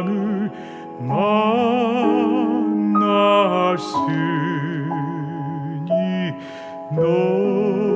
하나님을 만났으니 너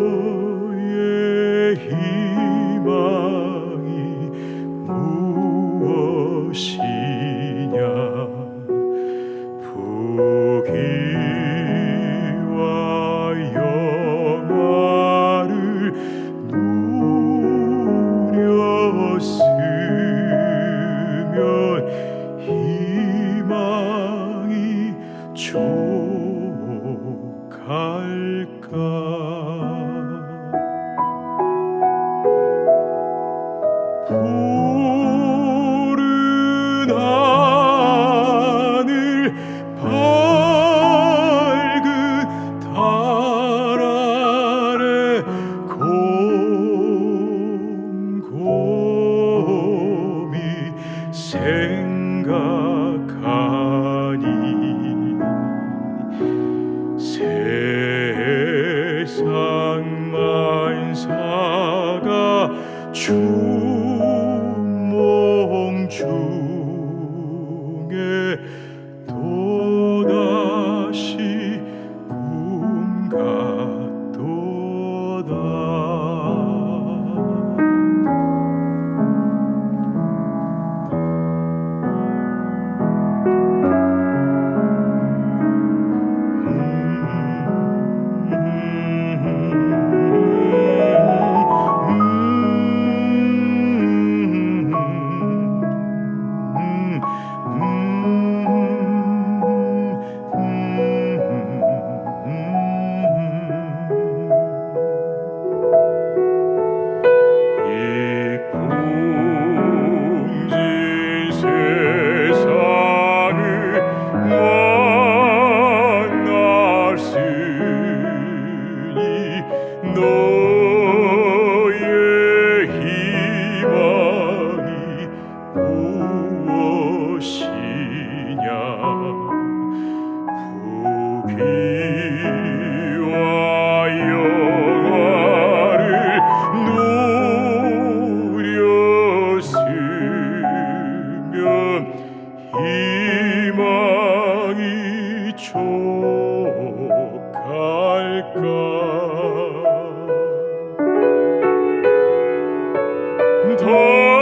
Oh. 주몽 중에 더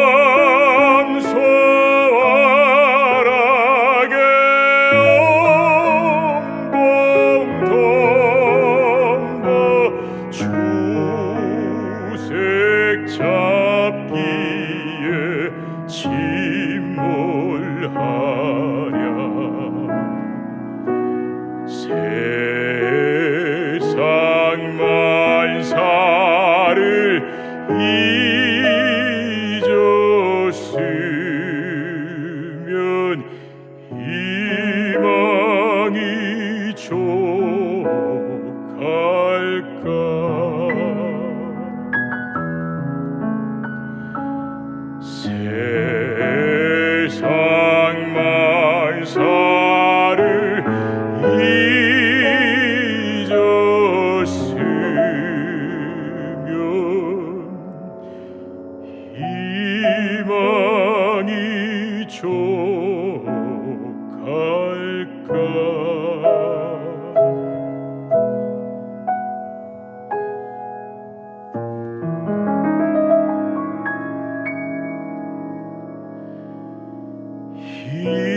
희망이 족할까? 희